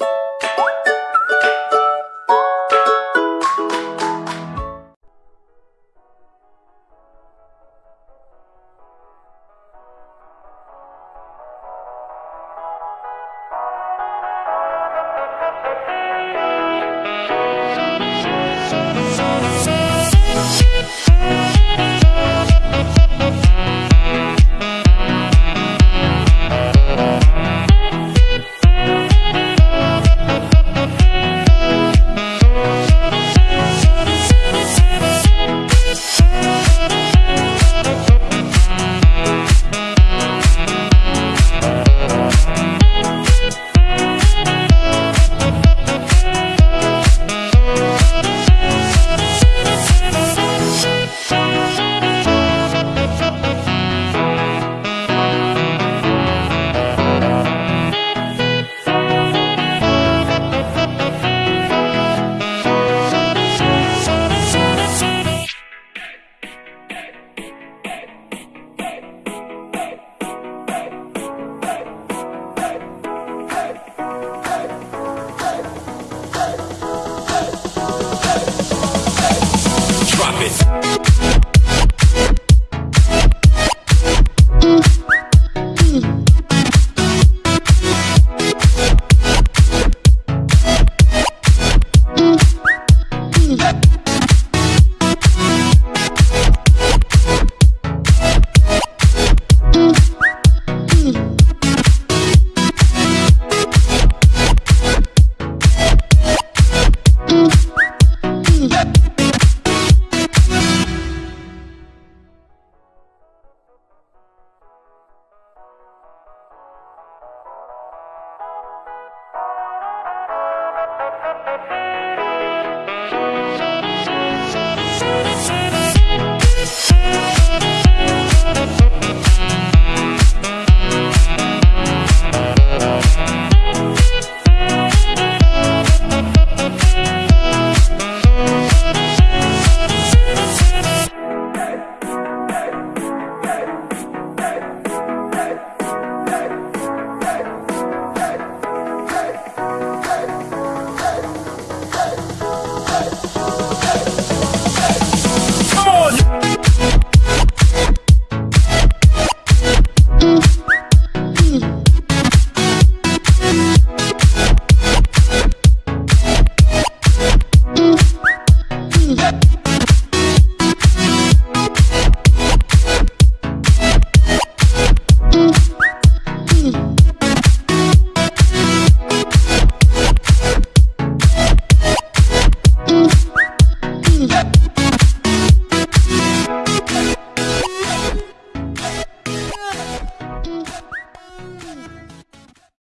Drop it.